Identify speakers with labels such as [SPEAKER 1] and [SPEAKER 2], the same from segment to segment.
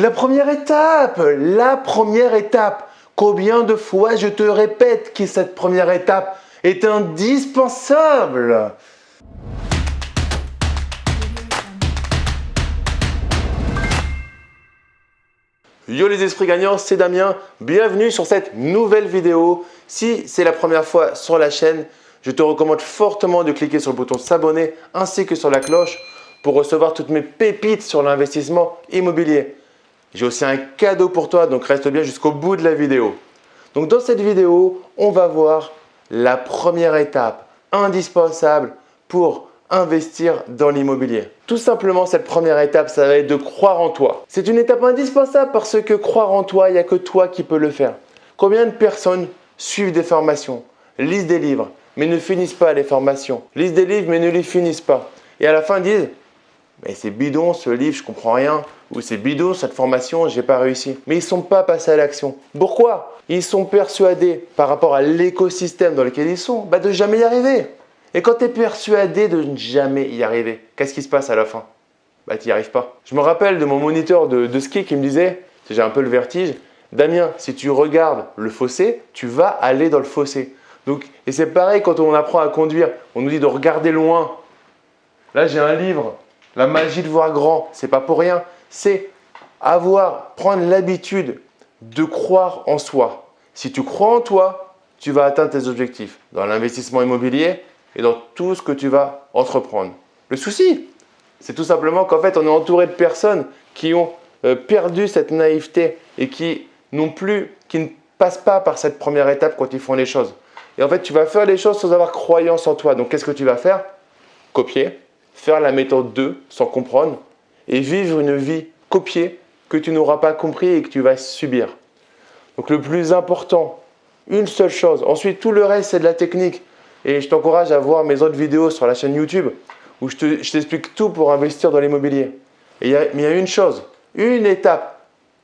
[SPEAKER 1] La première étape, la première étape. Combien de fois je te répète que cette première étape est indispensable Yo les esprits gagnants, c'est Damien. Bienvenue sur cette nouvelle vidéo. Si c'est la première fois sur la chaîne, je te recommande fortement de cliquer sur le bouton s'abonner ainsi que sur la cloche pour recevoir toutes mes pépites sur l'investissement immobilier. J'ai aussi un cadeau pour toi, donc reste bien jusqu'au bout de la vidéo. Donc dans cette vidéo, on va voir la première étape indispensable pour investir dans l'immobilier. Tout simplement, cette première étape, ça va être de croire en toi. C'est une étape indispensable parce que croire en toi, il n'y a que toi qui peux le faire. Combien de personnes suivent des formations, lisent des livres, mais ne finissent pas les formations, lisent des livres, mais ne les finissent pas. Et à la fin disent, mais c'est bidon ce livre, je comprends rien, ou c'est bidon cette formation, j'ai pas réussi. Mais ils sont pas passés à l'action. Pourquoi? Ils sont persuadés par rapport à l'écosystème dans lequel ils sont, bah, de jamais y arriver. Et quand tu es persuadé de ne jamais y arriver, qu'est-ce qui se passe à la fin? Bah tu n'y arrives pas. Je me rappelle de mon moniteur de, ski qui me disait, j'ai un peu le vertige, Damien, si tu regardes le fossé, tu vas aller dans le fossé. Donc, et c'est pareil quand on apprend à conduire, on nous dit de regarder loin. Là j'ai un livre, La magie de voir grand, c'est pas pour rien. C'est avoir, prendre l'habitude de croire en soi. Si tu crois en toi, tu vas atteindre tes objectifs. Dans l'investissement immobilier, et dans tout ce que tu vas entreprendre. Le souci, c'est tout simplement qu'en fait, on est entouré de personnes qui ont euh, perdu cette naïveté et qui n'ont plus, qui ne passent pas par cette première étape quand ils font les choses. Et en fait, tu vas faire les choses sans avoir croyance en toi. Donc, qu'est-ce que tu vas faire? Copier, faire la méthode 2 sans comprendre et vivre une vie copiée que tu n'auras pas compris et que tu vas subir. Donc, le plus important, une seule chose. Ensuite, tout le reste, c'est de la technique. Et je t'encourage à voir mes autres vidéos sur la chaîne YouTube où je t'explique tout pour investir dans l'immobilier. mais il y a une chose, une étape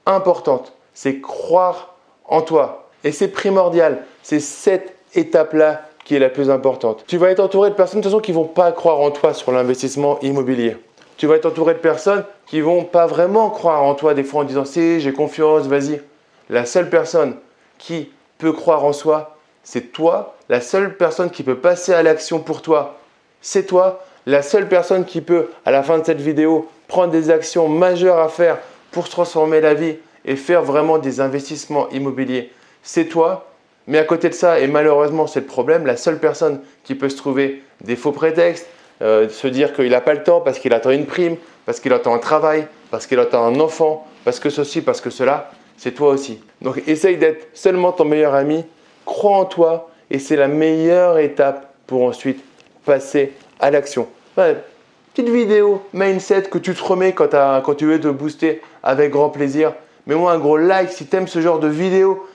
[SPEAKER 1] importante, c'est croire en toi. Et c'est primordial. C'est cette étape-là qui est la plus importante. Tu vas être entouré de personnes de toute façon qui ne vont pas croire en toi sur l'investissement immobilier. Tu vas être entouré de personnes qui ne vont pas vraiment croire en toi des fois en disant si j'ai confiance, vas-y. La seule personne qui peut croire en soi, c'est toi. La seule personne qui peut passer à l'action pour toi, c'est toi. La seule personne qui peut, à la fin de cette vidéo, prendre des actions majeures à faire pour transformer la vie et faire vraiment des investissements immobiliers, c'est toi. Mais à côté de ça, et malheureusement c'est le problème, la seule personne qui peut se trouver des faux prétextes, euh, se dire qu'il n'a pas le temps parce qu'il attend une prime, parce qu'il attend un travail, parce qu'il attend un enfant, parce que ceci, parce que cela, c'est toi aussi. Donc essaye d'être seulement ton meilleur ami crois en toi et c'est la meilleure étape pour ensuite passer à l'action. petite vidéo mindset que tu te remets quand, quand, tu veux te booster avec grand plaisir. Mets-moi un gros like si tu aimes ce genre de vidéo.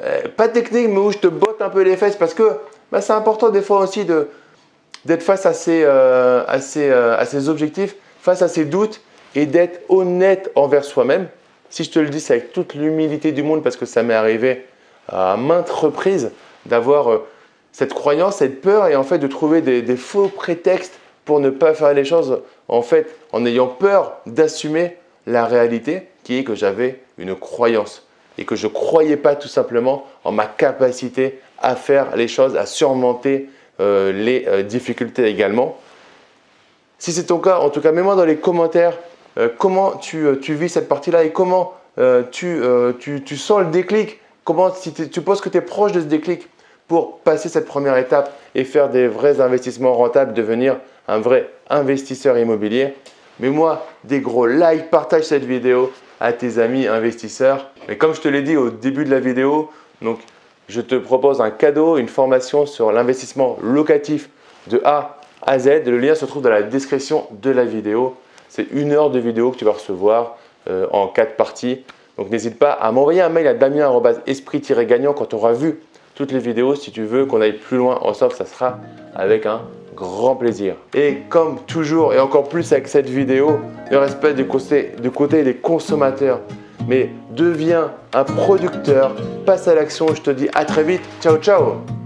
[SPEAKER 1] Euh, pas technique, mais où je te botte un peu les fesses parce que bah, c'est important des fois aussi d'être face à ces, euh, euh, objectifs, face à ces doutes et d'être honnête envers soi-même. Si je te le dis, c'est avec toute l'humilité du monde parce que ça m'est arrivé à maintes reprises d'avoir cette croyance, cette peur et en fait de trouver des, faux prétextes pour ne pas faire les choses en fait en ayant peur d'assumer la réalité qui est que j'avais une croyance et que je ne croyais pas tout simplement en ma capacité à faire les choses, à surmonter euh, les euh, difficultés également. Si c'est ton cas, en tout cas, mets-moi dans les commentaires comment tu, vis cette partie-là et comment tu, tu, sens le déclic. Comment, si tu penses que tu es proche de ce déclic pour passer cette première étape et faire des vrais investissements rentables, devenir un vrai investisseur immobilier, mets-moi des gros likes, partage cette vidéo à tes amis investisseurs. Et comme je te l'ai dit au début de la vidéo, donc je te propose un cadeau, une formation sur l'investissement locatif de A à Z. Le lien se trouve dans la description de la vidéo. C'est une heure de vidéo que tu vas recevoir euh, en quatre parties. Donc n'hésite pas à m'envoyer un mail à damien-esprit-gagnant quand tu auras vu toutes les vidéos. Si tu veux qu'on aille plus loin ensemble, ça sera avec un grand plaisir. Et comme toujours et encore plus avec cette vidéo, ne reste pas du côté, du côté des consommateurs, mais deviens un producteur, passe à l'action. Je te dis à très vite. Ciao, ciao